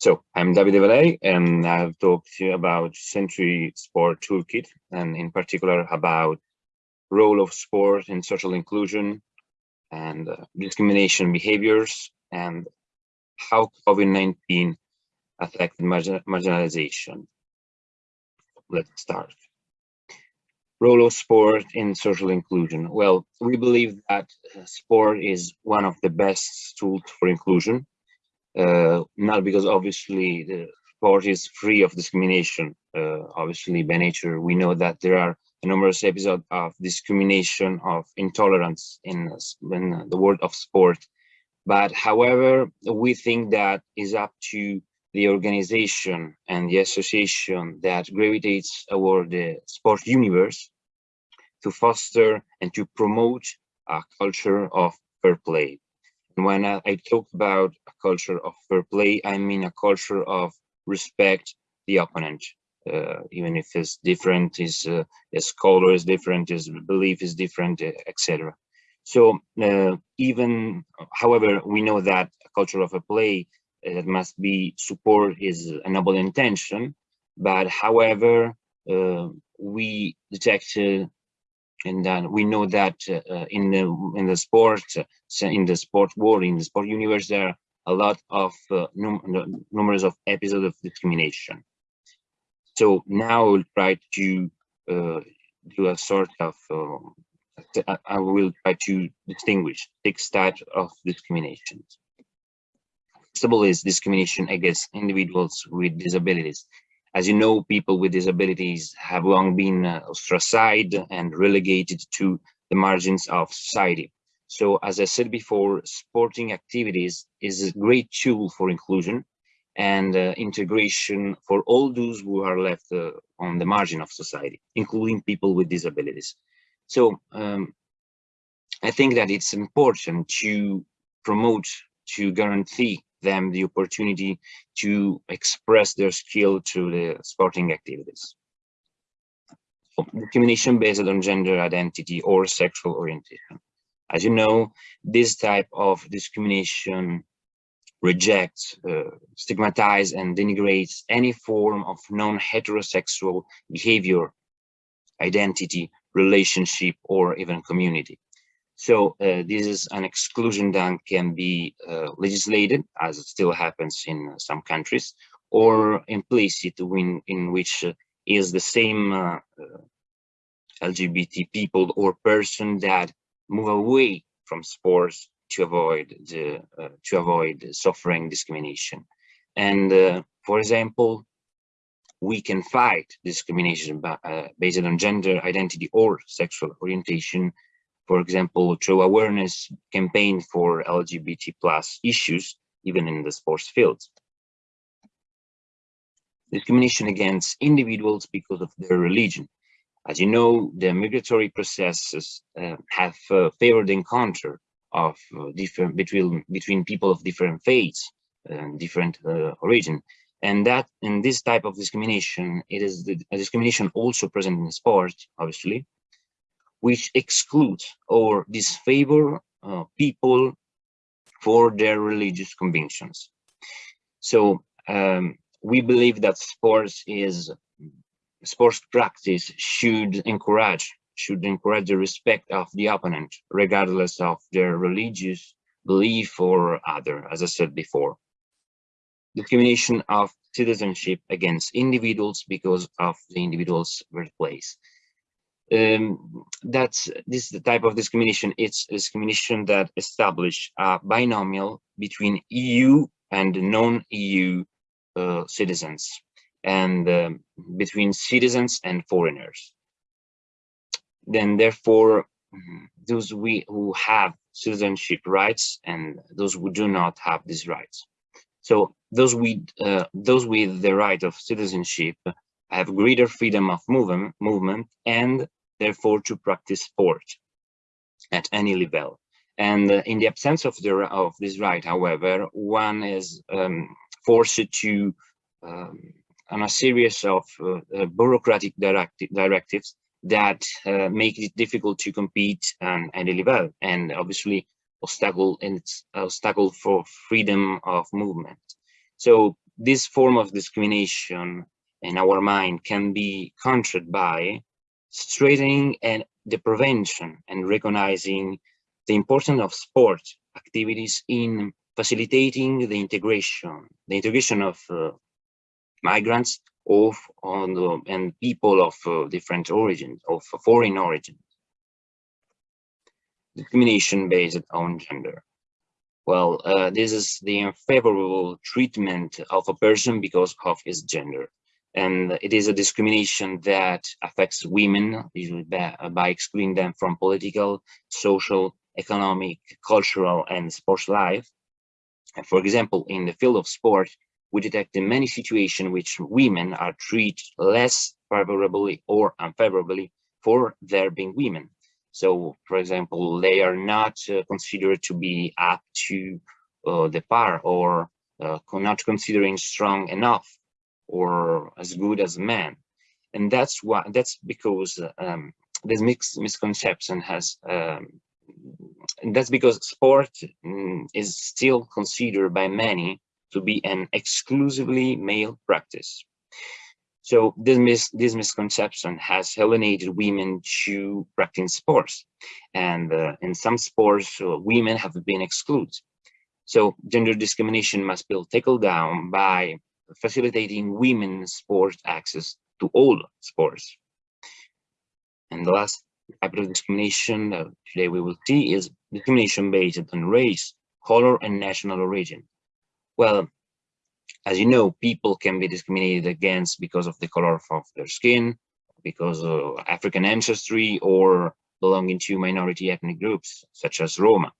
So I'm Davide Valei, and I've talked to you about Century Sport Toolkit, and in particular about role of sport in social inclusion and uh, discrimination behaviors and how COVID-19 affected margin marginalization. Let's start. Role of sport in social inclusion. Well, we believe that uh, sport is one of the best tools for inclusion, not because obviously the sport is free of discrimination. Uh, obviously, by nature, we know that there are numerous episodes of discrimination, of intolerance in, in the world of sport. But however, we think that is up to the organization and the association that gravitates toward the sport universe to foster and to promote a culture of fair play. When I, I talk about a culture of fair play, I mean a culture of respect the opponent, uh, even if it's different, his, uh, his color is different, his belief is different, uh, etc. So uh, even, however, we know that a culture of a play uh, must be support is his noble intention, but however, uh, we detected and then we know that uh, in the in the sport in the sport world in the sport universe there are a lot of uh, num numerous of episodes of discrimination so now i will try to uh, do a sort of, uh, I will try to distinguish six types of discrimination. First of all is discrimination against individuals with disabilities. As you know, people with disabilities have long been uh, ostracized and relegated to the margins of society. So as I said before, sporting activities is a great tool for inclusion and uh, integration for all those who are left uh, on the margin of society, including people with disabilities. So um, I think that it's important to promote, to guarantee them the opportunity to express their skill through the sporting activities. Discrimination based on gender identity or sexual orientation. As you know, this type of discrimination rejects, uh, stigmatizes, and denigrates any form of non-heterosexual behavior, identity, relationship, or even community. So uh, this is an exclusion that can be uh, legislated, as it still happens in some countries, or implicit in, in which uh, is the same uh, uh, LGBT people or person that move away from sports to avoid the uh, to avoid suffering discrimination. And for example, we can fight discrimination uh, based on gender identity or sexual orientation. For example, through awareness campaign for LGBT plus issues, even in the sports field. Discrimination against individuals because of their religion. As you know, the migratory processes uh, have uh, favored encounter of uh, different between between people of different faiths and different uh, origin and that in this type of discrimination it is the discrimination also present in sports, obviously which exclude or disfavor uh, people for their religious convictions so um, we believe that sports is sports practice should encourage should encourage the respect of the opponent, regardless of their religious belief or other, as I said before. Discrimination of citizenship against individuals because of the individual's birthplace. Um, that's this is the type of discrimination. It's discrimination that establish a binomial between EU and non-EU uh, citizens and um, between citizens and foreigners then therefore mm-hmm, those we who have citizenship rights and those who do not have these rights. So those with uh, those with the right of citizenship have greater freedom of movement, movement and therefore to practice sport at any level. And uh, in the absence of the of this right, however, one is um, forced to um, on a series of uh, bureaucratic directi directives that uh, make it difficult to compete at any level and obviously obstacle and it's obstacle for freedom of movement. So this form of discrimination in our mind can be countered by straightening and the prevention and recognizing the importance of sport activities in facilitating the integration, the integration of uh, migrants of on the, and people of uh, different origins, of foreign origins. Discrimination based on gender. Well, uh, this is the unfavorable treatment of a person because of his gender and it is a discrimination that affects women usually by, excluding them from political, social, economic, cultural, and sports life. And for example, in the field of sport, we detect in many situations which women are treated less favorably or unfavorably for their being women. So, for example, they are not uh, considered to be up to uh, the par or uh, not considering strong enough or as good as men and that's why that's because um, this mixed misconception has um, that's because sport mm, is still considered by many to be an exclusively male practice. So this mis this misconception has alienated women to practice sports. And uh, in some sports uh, women have been excluded. So gender discrimination must be tackled down by facilitating women's sports access to all sports. And the last type of discrimination that today we will see is discrimination based on race, color, and national origin. Well, as you know, people can be discriminated against because of the color of their skin, because of African ancestry, or belonging to minority ethnic groups, such as Roma.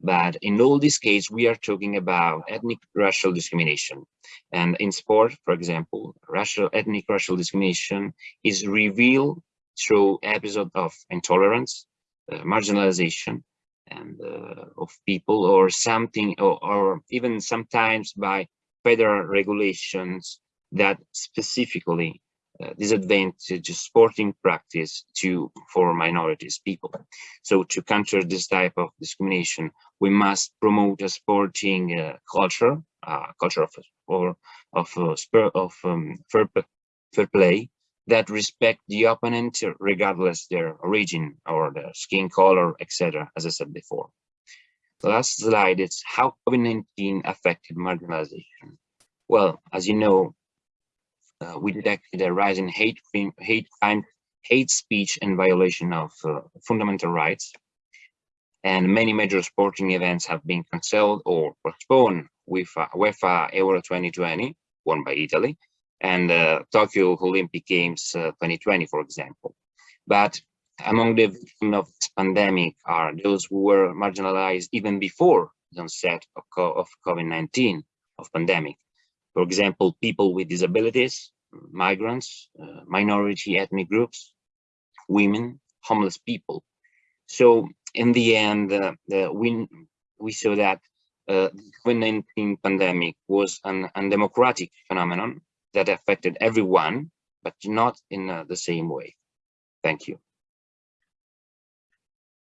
But in all these cases, we are talking about ethnic racial discrimination. And in sport, for example, racial ethnic racial discrimination is revealed through episodes of intolerance, uh, marginalization, and uh, of people or something, or, or even sometimes by federal regulations that specifically uh, disadvantage sporting practice to for minorities people. So to counter this type of discrimination we must promote a sporting uh, culture uh, culture of or of uh, of um, fair, fair play that respect the opponent regardless their origin or their skin color etc as i said before. The last slide is how covid-19 affected marginalization. Well as you know uh, we detected a rise in hate, hate crime, hate speech, and violation of uh, fundamental rights. And many major sporting events have been cancelled or postponed with uh, UEFA Euro 2020, won by Italy, and uh, Tokyo Olympic Games uh, 2020, for example. But among the victims of this pandemic are those who were marginalized even before the onset of COVID-19 of pandemic, for example, people with disabilities, migrants, uh, minority ethnic groups, women, homeless people. So in the end, uh, we, we saw that uh, the COVID-19 pandemic was an undemocratic phenomenon that affected everyone, but not in uh, the same way. Thank you.